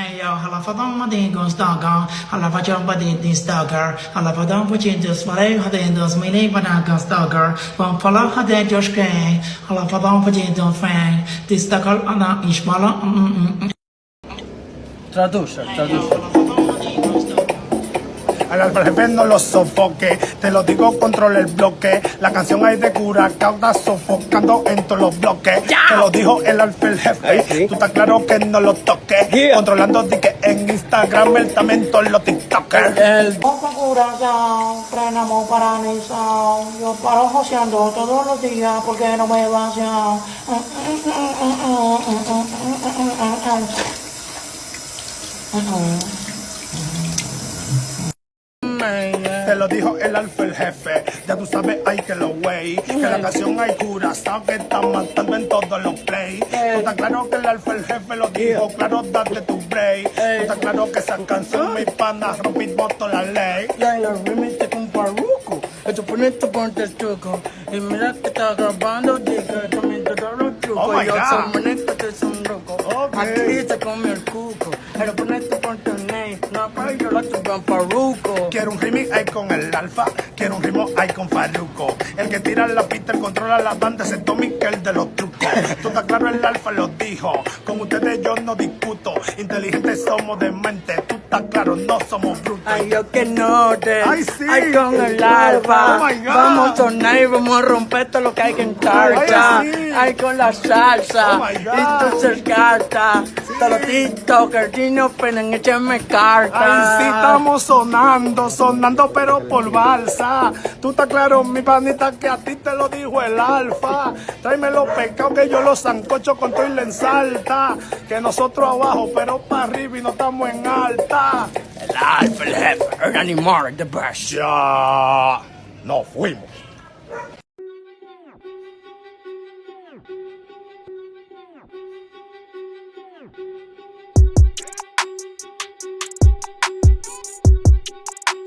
Hey yo, alla fadan vad din gångs dagar, alla vad jag din dins dagar, alla fadan vad din dins vad jag hade en dins min egen vadan gångs dagar, vad falla hade jag just grej, alla fadan vad fang, dins dagar anna ishmala. Tradusha, tradusha. Al alfa jefe no lo sofoque, te lo digo, control el bloque. La canción hay de cura, cauda sofocando en todos los bloques. Te lo dijo el alfa el jefe, tú estás claro que no lo toques. Controlando di que en Instagram el también todos los TikTokers. El frenamos paralizado, yo paro joseando todos los días porque no me vacían. Te lo dijo el alfa el jefe, ya tú sabes, hay que lo wey. Que la canción hay cura, sabes que está matando en todos los play. Tú estás claro que el alfa el jefe lo dijo, claro, date tu break. Tú estás claro que esa canción, mi pana, rompimos toda la ley. Ya en la remix con Paruco. Esto ponete ponte el truco. Y mira que está grabando, diga que me todos los trucos. Oh Yo soy muñeco, te son loco. Ok. Aquí se come el cuco. Pero ponete ponte el Quiero un remix ahí con el alfa, quiero un ritmo ahí con Farruko. El que tira la pista, el controla la banda, ese Tommy que el de los trucos. Tú estás claro, el alfa lo dijo. Con ustedes yo no discuto. Inteligentes somos de mente. Tú estás claro, no somos brutos. Ay, yo que no te. Ay, sí. Ay, con el alfa. Oh. Vamos a sonar y vamos a romper todo lo que hay que encargar. Ay, sí. Ay, con la salsa. Oh. Y tú TikTokers, y no penen, échame carta. Ay, sí, estamos sonando, sonando, pero por balsa. Tú estás claro, mi panita, que a ti te lo dijo el alfa. Tráeme los pecados que yo los sancocho con todo y la ensalta. Que nosotros abajo, pero para arriba y no estamos en alta. El alfa, el jefe, el animal, the best. Ya, nos fuimos.